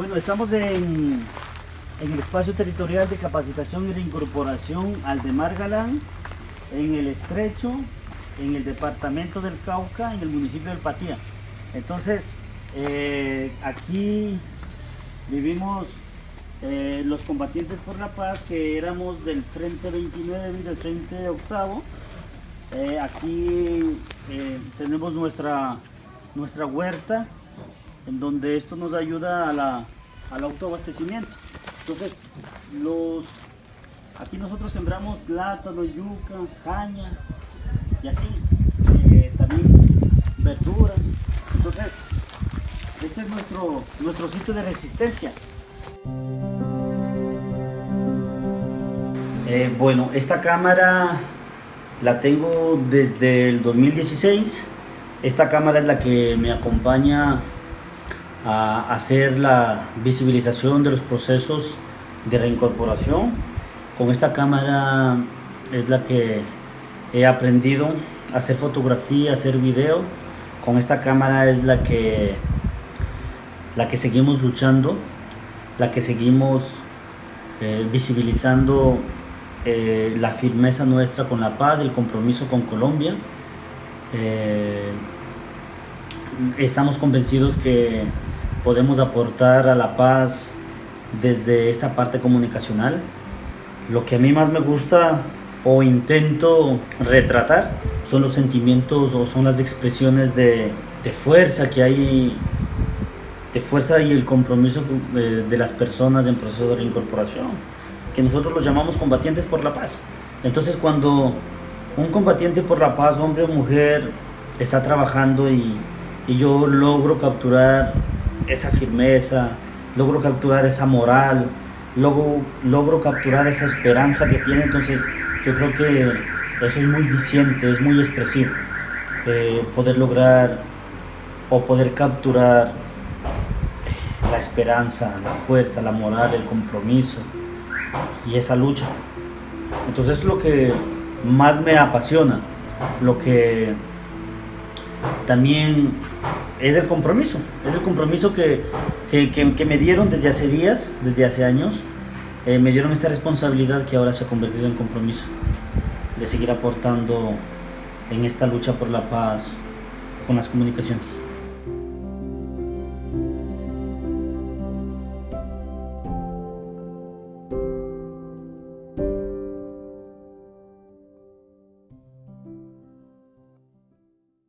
Bueno, estamos en, en el espacio territorial de capacitación y reincorporación al de Margalán, en el Estrecho, en el departamento del Cauca, en el municipio del Patía. Entonces, eh, aquí vivimos eh, los combatientes por la paz que éramos del Frente 29 y del Frente Octavo. Eh, aquí tenemos nuestra, nuestra huerta en donde esto nos ayuda a la, al autoabastecimiento. Entonces, los, aquí nosotros sembramos plátano, yuca, caña y así, eh, también verduras. Entonces, este es nuestro, nuestro sitio de resistencia. Eh, bueno, esta cámara la tengo desde el 2016. Esta cámara es la que me acompaña a hacer la visibilización de los procesos de reincorporación. Con esta cámara es la que he aprendido a hacer fotografía, a hacer video. Con esta cámara es la que, la que seguimos luchando, la que seguimos eh, visibilizando eh, la firmeza nuestra con la paz, el compromiso con Colombia. Eh, estamos convencidos que podemos aportar a la paz desde esta parte comunicacional. Lo que a mí más me gusta o intento retratar son los sentimientos o son las expresiones de, fuerza que hay, de fuerza y el compromiso de, de las personas en proceso de reincorporación, que nosotros los llamamos combatientes por la paz. Entonces cuando un combatiente por la paz, hombre o mujer, está trabajando y, y yo logro capturar esa firmeza, logro capturar esa moral, logro, logro capturar esa esperanza que tiene, entonces yo creo que eso es muy diciente, es muy expresivo, eh, poder lograr o poder capturar la esperanza, la fuerza, la moral, el compromiso y esa lucha. Entonces es lo que más me apasiona, lo que también es el compromiso, es el compromiso que, me dieron desde hace días, desde hace años, eh, me dieron esta responsabilidad que ahora se ha convertido en compromiso, de seguir aportando en esta lucha por la paz con las comunicaciones.